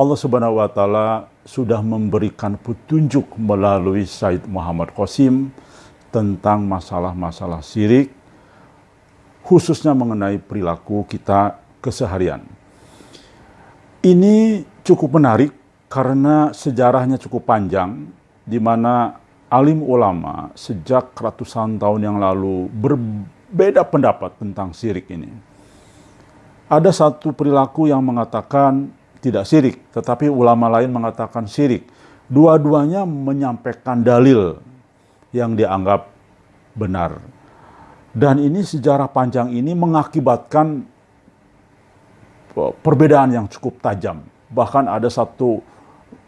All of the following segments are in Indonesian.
Allah Subhanahu wa taala sudah memberikan petunjuk melalui Said Muhammad Qasim tentang masalah-masalah syirik khususnya mengenai perilaku kita keseharian. Ini cukup menarik karena sejarahnya cukup panjang di mana alim ulama sejak ratusan tahun yang lalu berbeda pendapat tentang syirik ini. Ada satu perilaku yang mengatakan tidak syirik, tetapi ulama lain mengatakan syirik. Dua-duanya menyampaikan dalil yang dianggap benar. Dan ini sejarah panjang ini mengakibatkan perbedaan yang cukup tajam. Bahkan ada satu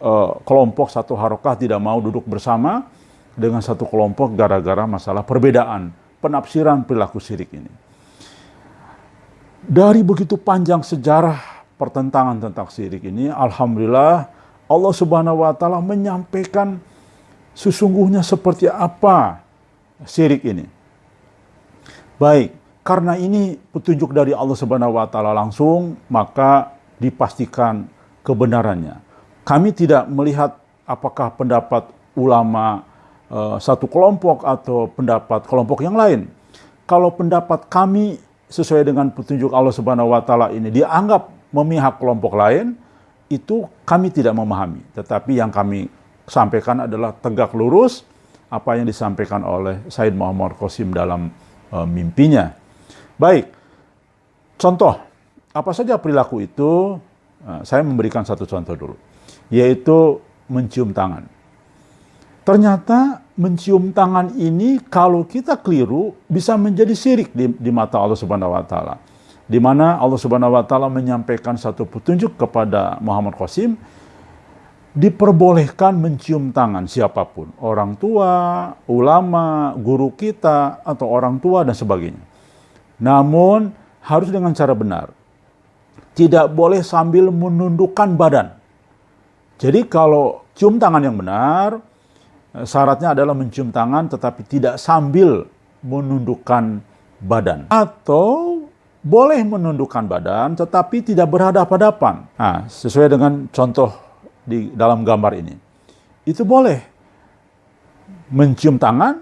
uh, kelompok, satu harokah tidak mau duduk bersama dengan satu kelompok gara-gara masalah perbedaan penafsiran perilaku syirik ini. Dari begitu panjang sejarah pertentangan tentang syirik ini, Alhamdulillah Allah Subhanahu wa Ta'ala menyampaikan sesungguhnya seperti apa syirik ini. Baik, karena ini petunjuk dari Allah Subhanahu wa Ta'ala langsung, maka dipastikan kebenarannya. Kami tidak melihat apakah pendapat ulama uh, satu kelompok atau pendapat kelompok yang lain. Kalau pendapat kami sesuai dengan petunjuk Allah Subhanahu wa taala ini dianggap memihak kelompok lain, itu kami tidak memahami. Tetapi yang kami sampaikan adalah tegak lurus apa yang disampaikan oleh Said Muhammad Qasim dalam uh, mimpinya. Baik, contoh, apa saja perilaku itu, uh, saya memberikan satu contoh dulu, yaitu mencium tangan. Ternyata mencium tangan ini kalau kita keliru bisa menjadi syirik di, di mata Allah Subhanahu wa taala di mana Allah Subhanahu wa taala menyampaikan satu petunjuk kepada Muhammad Qasim diperbolehkan mencium tangan siapa pun, orang tua, ulama, guru kita atau orang tua dan sebagainya. Namun harus dengan cara benar. Tidak boleh sambil menundukkan badan. Jadi kalau cium tangan yang benar, syaratnya adalah mencium tangan tetapi tidak sambil menundukkan badan. Atau boleh menundukkan badan tetapi tidak berhadapan-hadapan. Nah, sesuai dengan contoh di dalam gambar ini. Itu boleh mencium tangan,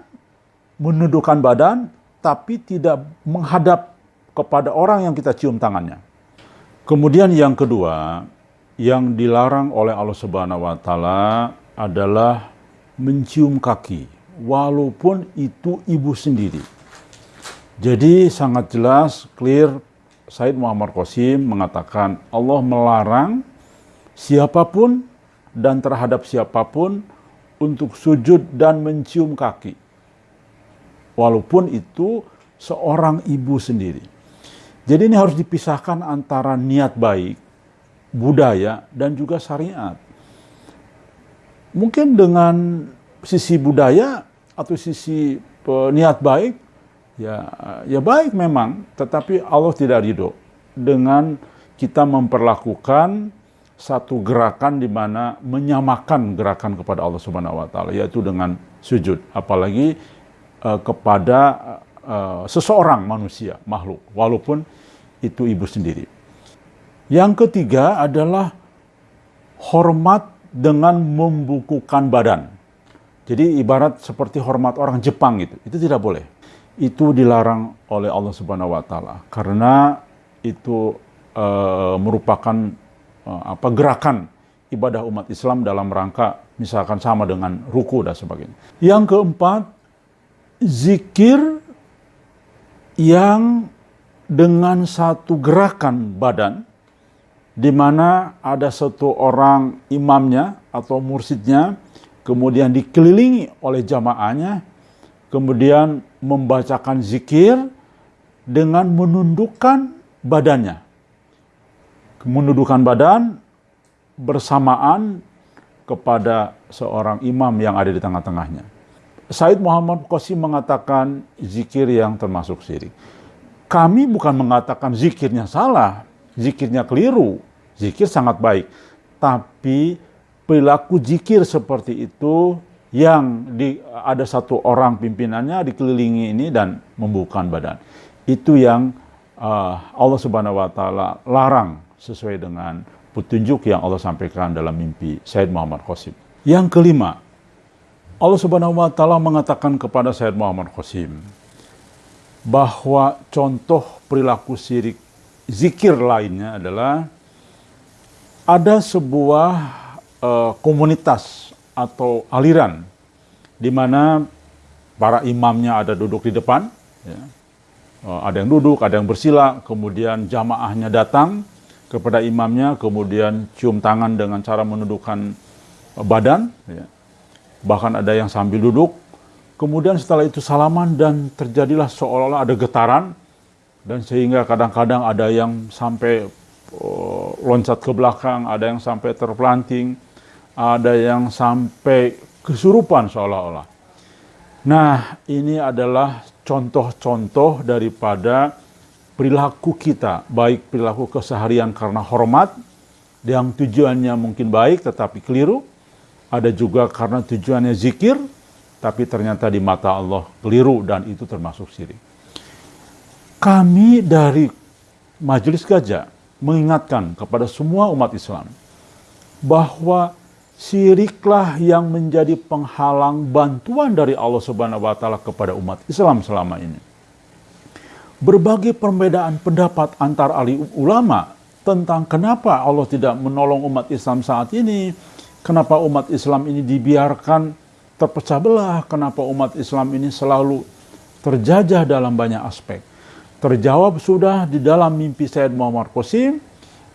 menundukkan badan, tapi tidak menghadap kepada orang yang kita cium tangannya. Kemudian yang kedua, yang dilarang oleh Allah Subhanahu wa taala adalah mencium kaki walaupun itu ibu sendiri. Jadi sangat jelas, clear, Said Muhammad Qasim mengatakan Allah melarang siapa pun dan terhadap siapa pun untuk sujud dan mencium kaki. Walaupun itu seorang ibu sendiri. Jadi ini harus dipisahkan antara niat baik, budaya, dan juga syariat. Mungkin dengan sisi budaya atau sisi niat baik, ya ya baik memang, tetapi Allah tidak ridho dengan kita memperlakukan satu gerakan di mana menyamakan gerakan kepada Allah Subhanahu wa taala yaitu dengan sujud apalagi uh, kepada uh, seseorang manusia makhluk walaupun itu ibu sendiri. Yang ketiga adalah hormat dengan membukukan badan. Jadi ibarat seperti hormat orang Jepang gitu. Itu tidak boleh itu dilarang oleh Allah Subhanahu wa taala karena itu uh, merupakan uh, apa gerakan ibadah umat Islam dalam rangka misalkan sama dengan ruku dan sebagainya. Yang keempat, zikir yang dengan satu gerakan badan di mana ada satu orang imamnya atau mursidnya kemudian dikelilingi oleh jamaahnya kemudian membacakan zikir dengan menundukkan badannya. Menundukkan badan bersamaan kepada seorang imam yang ada di tengah-tengahnya. Said Muhammad Qasim mengatakan zikir yang termasuk syirik. Kami bukan mengatakan zikirnya salah, zikirnya keliru, zikir sangat baik. Tapi perilaku zikir seperti itu yang di, ada satu orang pimpinannya dikelilingi ini dan membuka badan. Itu yang uh, Allah Subhanahu wa taala larang sesuai dengan petunjuk yang Allah sampaikan dalam mimpi Said Muhammad Qasim. Yang kelima, Allah Subhanahu wa taala mengatakan kepada Said Muhammad Qasim bahwa contoh perilaku syirik zikir lainnya adalah ada sebuah uh, komunitas atau aliran di mana para imamnya ada duduk di depan, ya. uh, ada yang duduk, ada yang bersila, kemudian jamaahnya datang kepada imamnya, kemudian cium tangan dengan cara menundukkan badan, ya. bahkan ada yang sambil duduk, kemudian setelah itu salaman dan terjadilah seolah-olah ada getaran, dan sehingga kadang-kadang ada yang sampai uh, loncat ke belakang, ada yang sampai terpelanting, ada yang sampai kesurupan seolah-olah. Nah, ini adalah contoh-contoh daripada perilaku kita, baik perilaku keseharian karena hormat, yang tujuannya mungkin baik tetapi keliru, ada juga karena tujuannya zikir, tapi ternyata di mata Allah keliru dan itu termasuk syirik. Kami dari Majelis Gajah mengingatkan kepada semua umat Islam bahwa syiriklah yang menjadi penghalang bantuan dari Allah Subhanahu wa taala kepada umat Islam selama ini. Berbagai perbedaan pendapat antar ahli ulama tentang kenapa Allah tidak menolong umat Islam saat ini, kenapa umat Islam ini dibiarkan terpecah belah, kenapa umat Islam ini selalu terjajah dalam banyak aspek. Terjawab sudah di dalam mimpi Said Muhammad Qasim,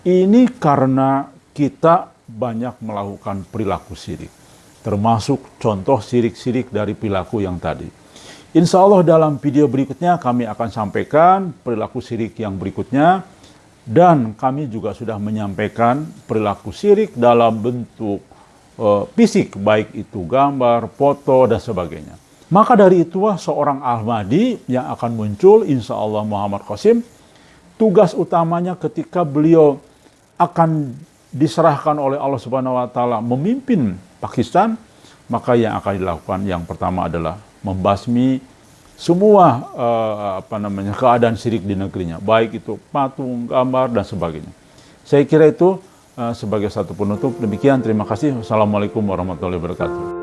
ini karena kita banyak melakukan perilaku sirik. Termasuk contoh sirik-sirik dari perilaku yang tadi. Insya Allah dalam video berikutnya kami akan sampaikan perilaku sirik yang berikutnya. Dan kami juga sudah menyampaikan perilaku sirik dalam bentuk uh, fisik, baik itu gambar, foto, dan sebagainya. Maka dari itulah seorang Ahmadi yang akan muncul insya Allah Muhammad Qasim. Tugas utamanya ketika beliau akan diserahkan oleh Allah Subhanahu wa taala memimpin Pakistan, maka yang akan dilakukan yang pertama adalah membasmi semua uh, apa namanya keadaan syirik di negerinya, baik itu patung, gambar dan sebagainya. Saya kira itu uh, sebagai satu penutup. Demikian terima kasih. Wassalamualaikum warahmatullahi wabarakatuh.